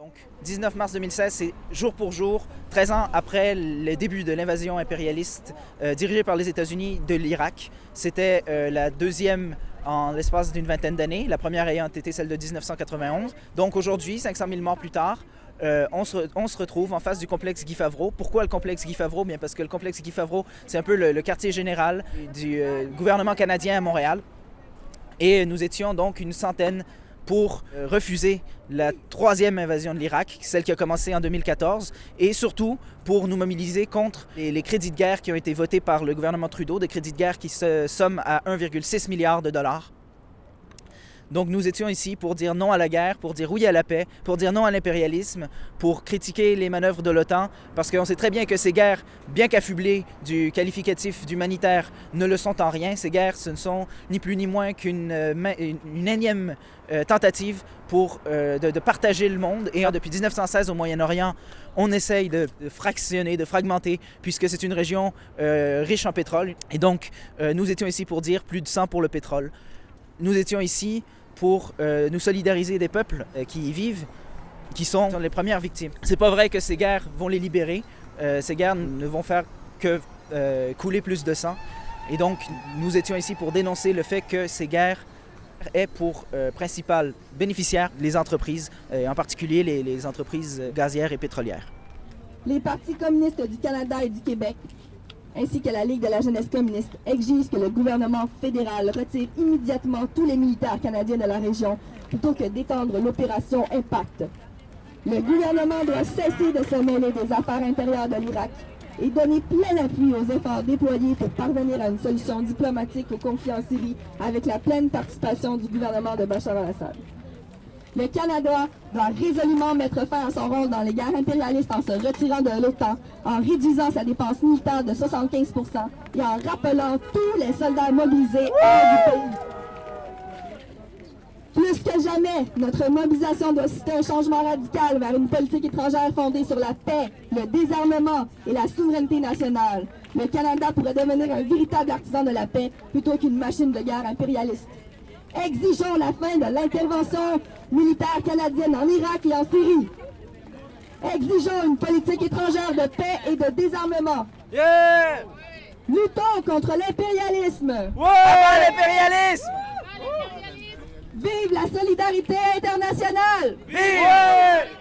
Donc, 19 mars 2016, c'est jour pour jour, 13 ans après le début de l'invasion impérialiste euh, dirigée par les États-Unis de l'Irak. C'était euh, la deuxième en l'espace d'une vingtaine d'années, la première ayant été celle de 1991. Donc aujourd'hui, 500 000 morts plus tard, euh, on, se, retrouve en face du complexe Guy Favreau. Pourquoi le complexe Guy Favreau? Bien parce que le complexe Guy Favreau, c'est un peu le, le, quartier général du gouvernement canadien à Montréal. Et nous étions donc une centaine pour euh, refuser la troisième invasion de l'Irak, celle qui a commencé en 2014, et surtout pour nous mobiliser contre les, les, crédits de guerre qui ont été votés par le gouvernement Trudeau, des crédits de guerre qui se somment à 1,6 milliard de dollars. Donc nous étions ici pour dire non à la guerre, pour dire oui à la paix, pour dire non à l'impérialisme, pour critiquer les manœuvres de l'OTAN, parce qu'on sait très bien que ces guerres, bien qu'affublées du qualificatif d'humanitaire, ne le sont en rien. Ces guerres, ce ne sont ni plus ni moins qu'une une, une énième euh, tentative pour, euh, de, partager le monde. Et depuis 1916 au Moyen-Orient, on essaye de, fractionner, de fragmenter, puisque c'est une région euh, riche en pétrole. Et donc, nous étions ici pour dire plus de sang pour le pétrole. Nous étions ici pour euh, nous solidariser des peuples euh, qui y vivent, qui sont les premières victimes. C'est pas vrai que ces guerres vont les libérer. Euh, ces guerres ne vont faire que couler plus de sang. Et donc, nous étions ici pour dénoncer le fait que ces guerres aient pour principal bénéficiaire les entreprises, en particulier les entreprises gazières et pétrolières. Les partis communistes du Canada et du Québec ainsi que la Ligue de la jeunesse communiste exigent que le gouvernement fédéral retire immédiatement tous les militaires canadiens de la région plutôt que d'étendre l'opération Impact. Le gouvernement doit cesser de se mêler des affaires intérieures de l'Irak et donner plein appui aux efforts déployés pour parvenir à une solution diplomatique au conflit en Syrie avec la pleine participation du gouvernement de Bachar al-Assad. Le Canada doit résolument mettre fin à son rôle dans les guerres impérialistes en se retirant de l'OTAN, en réduisant sa dépense militaire de 75% et en rappelant tous les soldats mobilisés hors du pays. Plus que jamais, notre mobilisation doit citer un changement radical vers une politique étrangère fondée sur la paix, le désarmement et la souveraineté nationale. Le Canada pourrait devenir un véritable artisan de la paix plutôt qu'une machine de guerre impérialiste. Exigeons la fin de l'intervention militaire canadienne en Irak et en Syrie. Exigeons une politique étrangère de paix et de désarmement. Yeah! Luttons contre l'impérialisme. Ouais! l'impérialisme! Vive la solidarité internationale! Vive! Ouais!